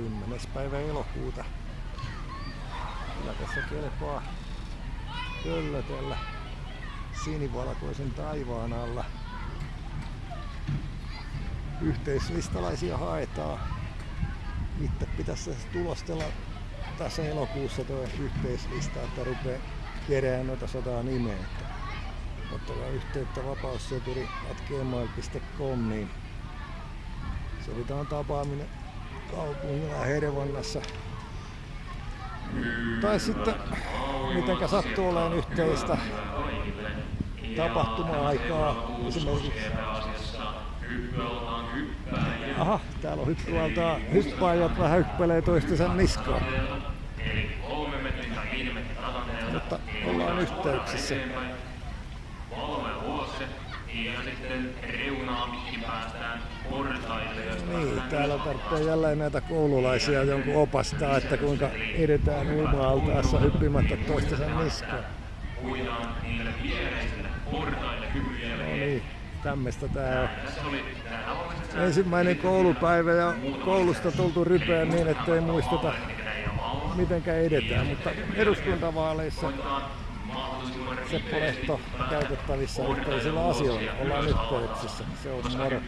10. päivä elokuuta. Kyllä tässä kelpaa köllötellä sinivalkoisen taivaan alla. Yhteislistalaisia haetaan. Itse pitäisi tulostella tässä elokuussa tuo yhteislista, että rupeaa kerään noita sataa nimeä. Ottakaa yhteyttä vapausseturi.gmail.com niin sovitaan tapaaminen kaupungilla Hervannassa. Tai sitten mitenkä sattuu olemaan yhteistä tapahtuma-aikaa esimerkiksi. Aha, täällä on hyppyaltaa hyppäjät vähän hyppelee toistensa niskaan. Mutta ollaan yhteyksissä. Ja sitten päästään portaille. Niin, täällä tarvitsee jälleen näitä koululaisia jonkun opastaa, että kuinka edetään uima-altaassa hyppimättä toistensa niskaan. Puidaan niille viereisille portaille. No niin, tämmöistä tää on. Ensimmäinen koulupäivä ja koulusta tultu rypeä niin, ettei muisteta mitenkä edetään, mutta eduskuntavaaleissa Seppo Lehto käytettävissä yhteisillä asioilla. Ollaan yhteyksissä. Se on moro.